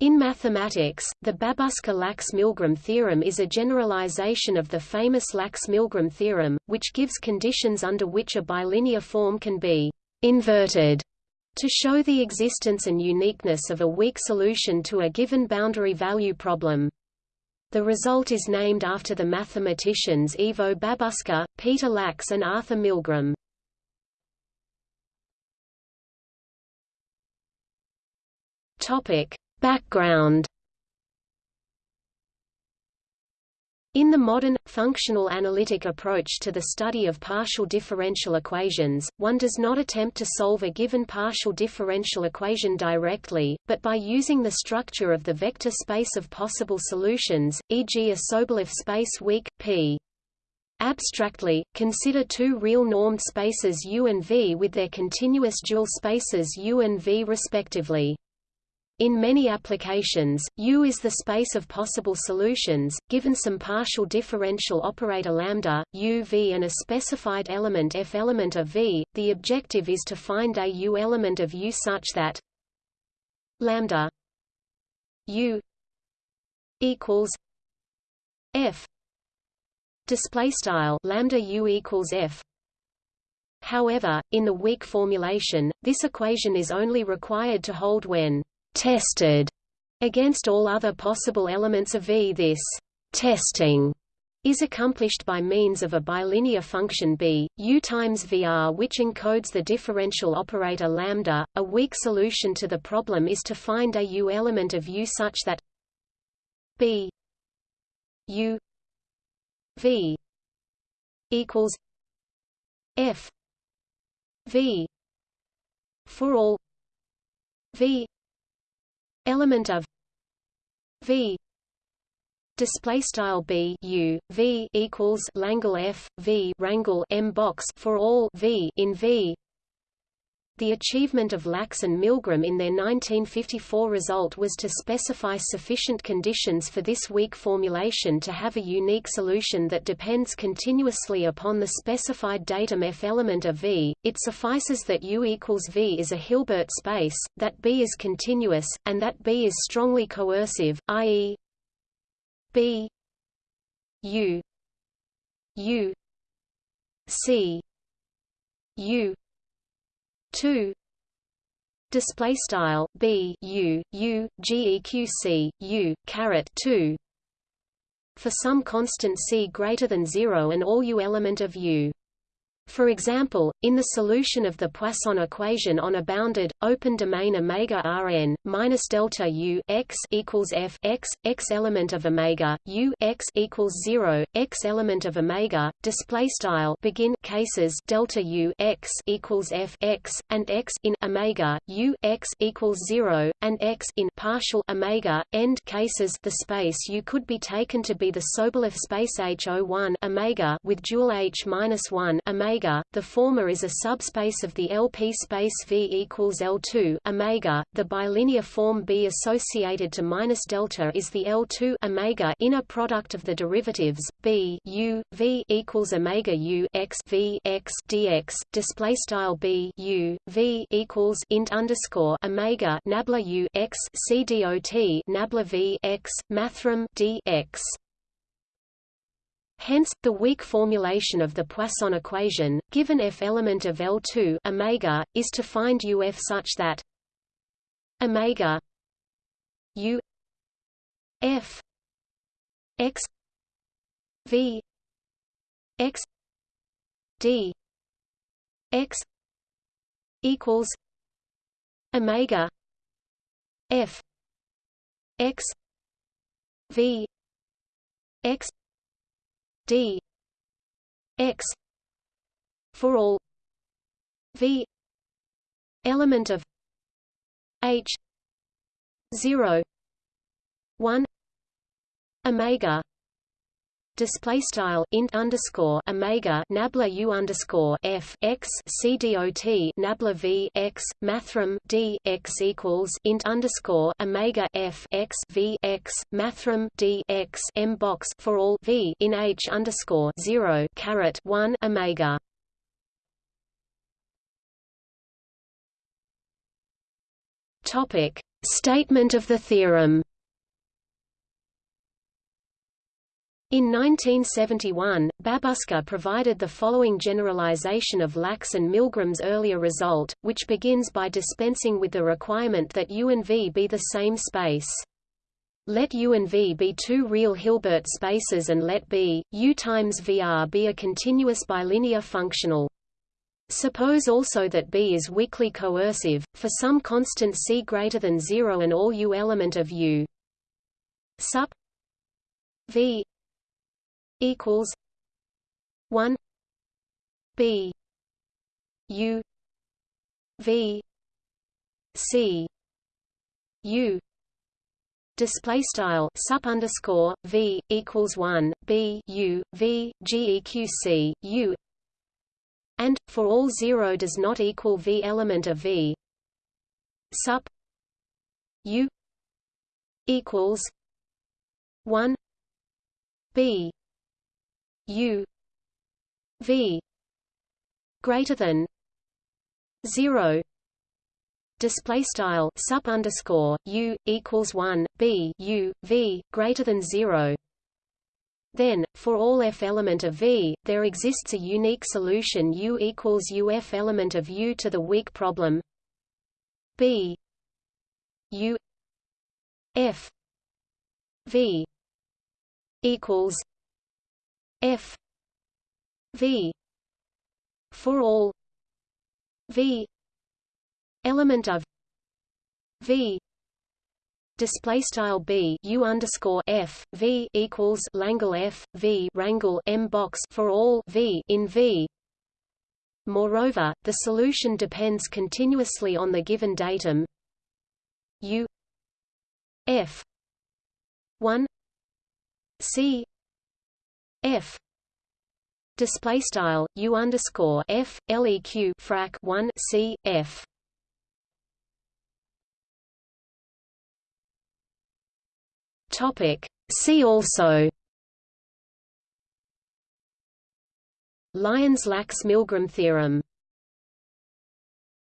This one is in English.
In mathematics, the Babuska-Lax-Milgram theorem is a generalization of the famous Lax-Milgram theorem, which gives conditions under which a bilinear form can be inverted to show the existence and uniqueness of a weak solution to a given boundary value problem. The result is named after the mathematicians Ivo Babuska, Peter Lax and Arthur Milgram. Topic: Background In the modern, functional analytic approach to the study of partial differential equations, one does not attempt to solve a given partial differential equation directly, but by using the structure of the vector space of possible solutions, e.g. a Sobolev space weak, P. Abstractly, consider two real normed spaces U and V with their continuous dual spaces U and V respectively. In many applications, U is the space of possible solutions, given some partial differential operator lambda, U V and a specified element F element of V. The objective is to find a U element of U such that lambda U equals F display style lambda U equals F However, in the weak formulation, this equation is only required to hold when tested against all other possible elements of V. This testing is accomplished by means of a bilinear function b, u times vr which encodes the differential operator lambda. A weak solution to the problem is to find a u element of u such that b u v equals f v for all v element of v. Display style b u v equals langle f v rangle m box for all v in v the achievement of Lax and Milgram in their 1954 result was to specify sufficient conditions for this weak formulation to have a unique solution that depends continuously upon the specified datum F element of V. It suffices that U equals V is a Hilbert space, that B is continuous, and that B is strongly coercive, i.e. B U U C U 2 display style b u u geq c u caret 2 for some constant c greater than 0 and all u element of u for example, in the solution of the Poisson equation on a bounded open domain omega Rn minus delta U x equals f x x element of omega U x equals zero x element of omega display style begin cases delta U x equals f x and x in omega U x equals zero and x in partial omega end cases. The space U could be taken to be the Sobolev space H01 omega with dual H minus one omega omega, the former is a subspace of the LP space V equals L2 omega. The bilinear form B associated to minus delta is the L2 omega inner product of the derivatives B U V equals omega U x V x dx. Display style B U V equals int underscore omega nabla U x C dot nabla V x mathrm D x. Hence, the weak formulation of the Poisson equation, given f element of L2 omega, is to find UF such that omega U F x V x D x equals omega F x V x d. X. For all. V. Element of. H. 0 1 omega display style int underscore omega nabla u underscore f x c nabla v x mathrm d x equals int underscore omega f x v x mathrm d x m box for all v in h underscore zero caret one omega. Topic Statement of the theorem In 1971, Babuška provided the following generalization of Lax and Milgram's earlier result, which begins by dispensing with the requirement that U and V be the same space. Let U and V be two real Hilbert spaces and let B, U times VR be a continuous bilinear functional. Suppose also that B is weakly coercive, for some constant C greater than 0 and all U element of U. Sup V equals one B U V C U display style sup underscore V equals one B U V GEQ C U and for all zero does not equal V element of V sup U equals one B U V greater than zero display style sup underscore u equals one b u v greater than zero. Then, for all f element of v, there exists a unique solution u equals u f element of u to the weak problem b u f v equals f v for all v element of v display style b u underscore f v equals Langle f v rangle m box for all v in v. Moreover, the solution depends continuously on the given datum u f 1 c f. Display style u underscore f leq frac 1 c f. Topic see also. Lions-Lax-Milgram theorem